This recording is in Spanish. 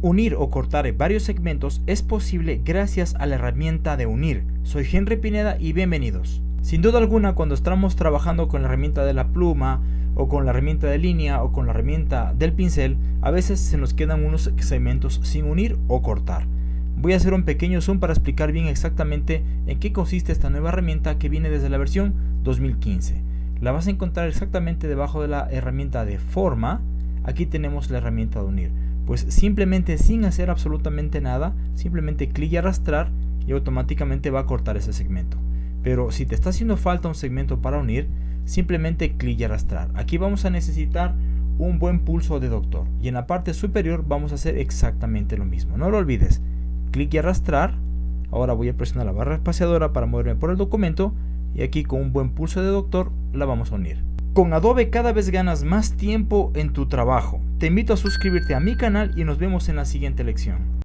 Unir o cortar varios segmentos es posible gracias a la herramienta de unir. Soy Henry Pineda y bienvenidos. Sin duda alguna cuando estamos trabajando con la herramienta de la pluma o con la herramienta de línea o con la herramienta del pincel, a veces se nos quedan unos segmentos sin unir o cortar. Voy a hacer un pequeño zoom para explicar bien exactamente en qué consiste esta nueva herramienta que viene desde la versión 2015. La vas a encontrar exactamente debajo de la herramienta de forma. Aquí tenemos la herramienta de unir pues simplemente sin hacer absolutamente nada, simplemente clic y arrastrar y automáticamente va a cortar ese segmento. Pero si te está haciendo falta un segmento para unir, simplemente clic y arrastrar. Aquí vamos a necesitar un buen pulso de doctor y en la parte superior vamos a hacer exactamente lo mismo. No lo olvides, clic y arrastrar. Ahora voy a presionar la barra espaciadora para moverme por el documento y aquí con un buen pulso de doctor la vamos a unir. Con Adobe cada vez ganas más tiempo en tu trabajo. Te invito a suscribirte a mi canal y nos vemos en la siguiente lección.